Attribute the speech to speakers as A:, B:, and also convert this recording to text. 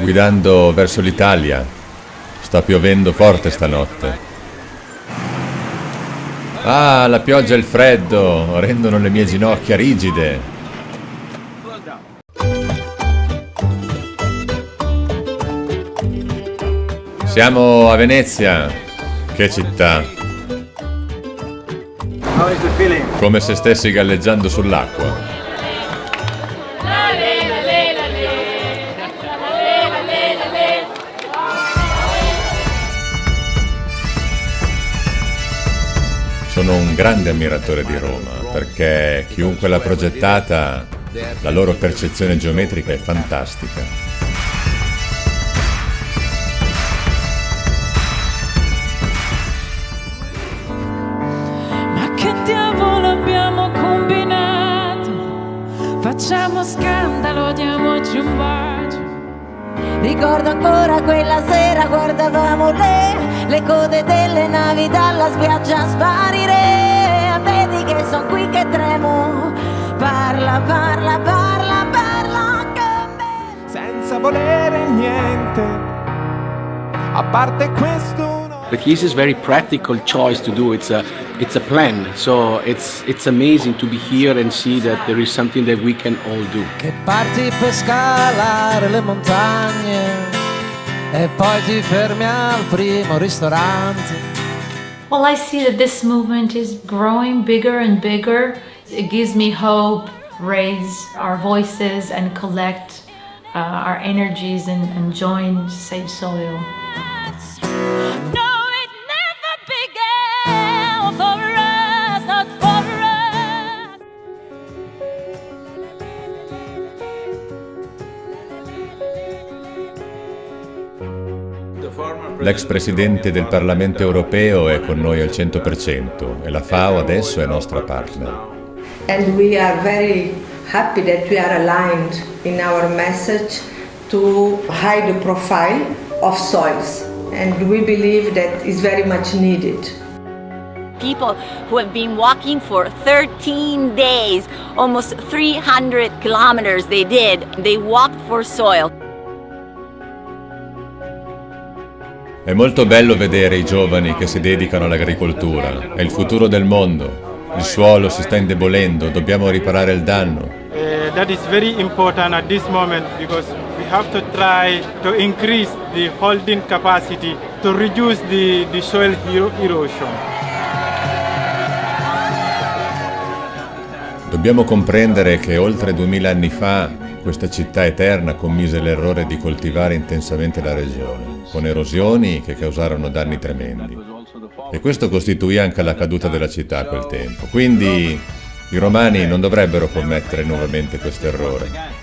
A: guidando verso l'Italia. Sta piovendo forte stanotte. Ah, la pioggia e il freddo rendono le mie ginocchia rigide. Siamo a Venezia. Che città. Come se stessi galleggiando sull'acqua. Sono un grande ammiratore di Roma perché chiunque l'ha progettata, la loro percezione geometrica è fantastica.
B: Ma che diavolo abbiamo combinato? Facciamo scandalo, diamoci un bacio.
C: Ricordo ancora quella sera le, code delle navi dalla spiaggia sparire Vedi che sono qui che tremo Parla, parla, parla, parla con me
D: senza volere niente. A parte questo.
E: The keys is very practical choice to do. It's a it's a plan. So it's it's amazing to be here and see that there is something that we can all do.
F: Che parti per scalare le montagne e poi al primo ristorante.
G: Well, I see that this movement is growing bigger and bigger. It gives me hope, raise our voices and collect uh, our energies and, and join save soil.
A: L'ex presidente del Parlamento europeo è con noi al 100% e la FAO adesso è nostra partner.
H: And we are very happy that we are aligned in our message to hide the profile of soils. And we believe that is very much needed.
I: people who have been walking for 13 days, almost 300 kilometers they did. They walked for soil.
A: È molto bello vedere i giovani che si dedicano all'agricoltura. È il futuro del mondo. Il suolo si sta indebolendo, dobbiamo riparare il danno.
D: Uh, that is very important at this moment because we have to try to increase the holding capacity to reduce the, the soil ero- erosion.
A: Dobbiamo comprendere che oltre duemila anni fa questa città eterna commise l'errore di coltivare intensamente la regione, con erosioni che causarono danni tremendi. E questo costituì anche la caduta della città a quel tempo. Quindi i romani non dovrebbero commettere nuovamente questo errore.